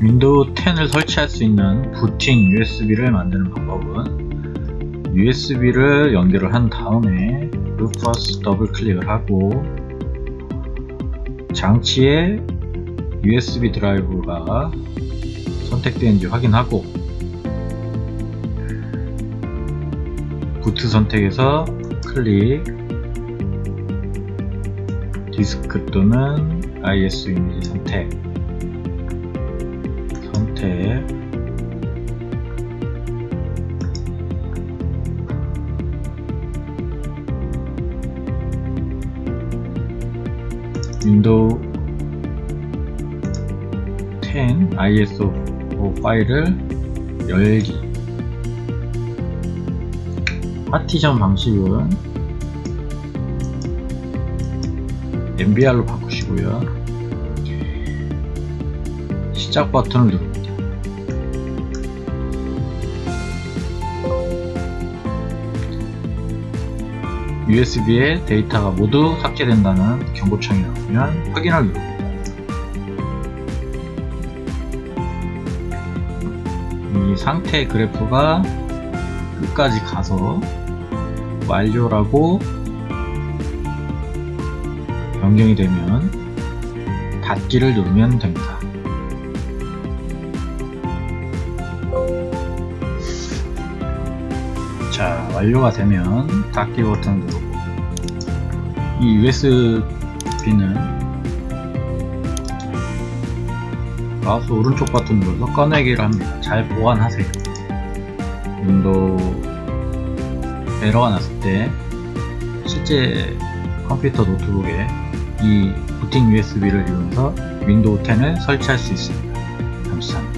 윈도우 10을 설치할 수 있는 부팅 USB를 만드는 방법은 USB를 연결을 한 다음에 Rufus 더블 클릭을 하고 장치에 USB 드라이브가 선택되는지 확인하고 boot 선택에서 클릭 디스크 또는 IS 이미지 선택 선택 윈도우 10 ISO 파일을 열기. 파티션 방식은 MBR로 바꾸시고요. 시작 버튼을 누릅니 USB에 데이터가 모두 삭제된다는 경고창이 나오면 확인을 누릅니다 이 상태 그래프가 끝까지 가서 완료라고 변경이 되면 닫기를 누르면 됩니다. 자 완료가 되면 닫기 버튼 누르고 이 USB는 마우스 오른쪽 버튼 눌러서 꺼내기를 합니다. 잘 보관하세요. 윈도우 에러가 났을 때 실제 컴퓨터 노트북에 이 부팅 USB를 이용해서 윈도우 10을 설치할 수 있습니다. 감사합니다.